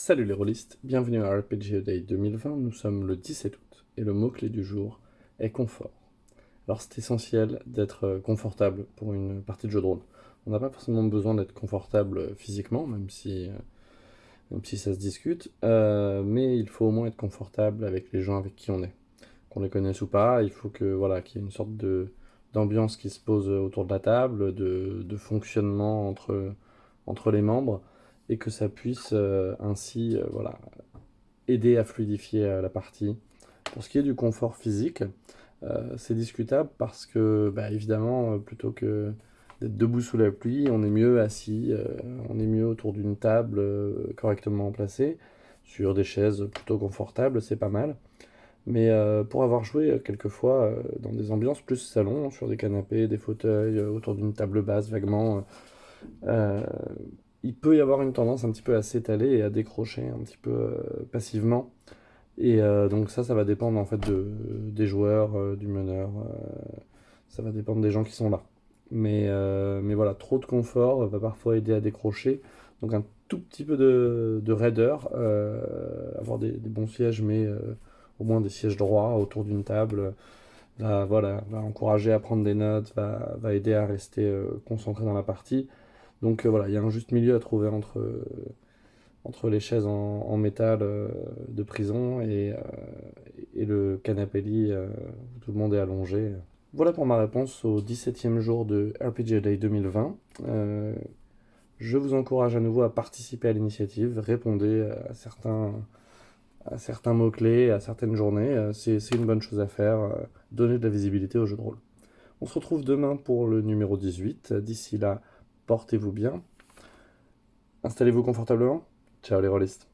Salut les rôlistes, bienvenue à RPG Day 2020, nous sommes le 17 août et le mot-clé du jour est confort. Alors c'est essentiel d'être euh, confortable pour une partie de jeu de rôle. On n'a pas forcément besoin d'être confortable physiquement, même si, euh, même si ça se discute, euh, mais il faut au moins être confortable avec les gens avec qui on est. Qu'on les connaisse ou pas, il faut que voilà qu'il y ait une sorte d'ambiance qui se pose autour de la table, de, de fonctionnement entre, entre les membres, et que ça puisse euh, ainsi euh, voilà, aider à fluidifier euh, la partie. Pour ce qui est du confort physique, c'est discutable parce que, bah, évidemment, plutôt que d'être debout sous la pluie, on est mieux assis, on est mieux autour d'une table correctement placée, sur des chaises plutôt confortables, c'est pas mal. Mais pour avoir joué quelquefois dans des ambiances plus salon, sur des canapés, des fauteuils, autour d'une table basse vaguement, il peut y avoir une tendance un petit peu à s'étaler et à décrocher un petit peu euh, passivement. Et euh, donc ça, ça va dépendre en fait de, des joueurs, euh, du meneur, ça va dépendre des gens qui sont là. Mais, mais voilà, trop de confort va parfois aider à décrocher. Donc un tout petit peu de, de raideur, avoir des, bons sièges, mais au moins des sièges droits autour d'une table, va, voilà, va encourager à prendre des notes, va aider à rester concentré dans la partie. Donc euh, voilà, il y a un juste milieu à trouver entre, euh, entre les chaises en, métal euh, de prison et, et le canapé lit où tout le monde est allongé. Voilà pour ma réponse au 17e jour de RPG Day 2020. je vous encourage à nouveau à participer à l'initiative, répondez à certains, à certains mots-clés, à certaines journées. C'est une bonne chose à faire, donner de la visibilité au jeu de rôle. On se retrouve demain pour le numéro 18. D'ici là, portez-vous bien, installez-vous confortablement. Ciao les rôlistes